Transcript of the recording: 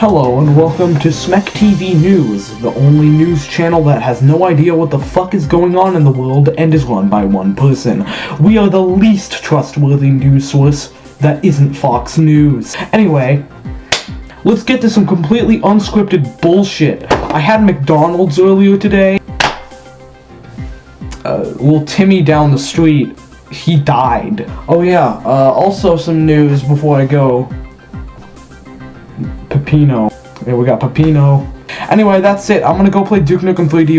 Hello and welcome to Smek TV News, the only news channel that has no idea what the fuck is going on in the world and is run by one person. We are the least trustworthy news source that isn't Fox News. Anyway, let's get to some completely unscripted bullshit. I had McDonald's earlier today. Uh, little Timmy down the street, he died. Oh yeah, uh, also some news before I go. Pepino. Yeah, we got Pepino. Anyway, that's it. I'm gonna go play Duke Nukem 3D.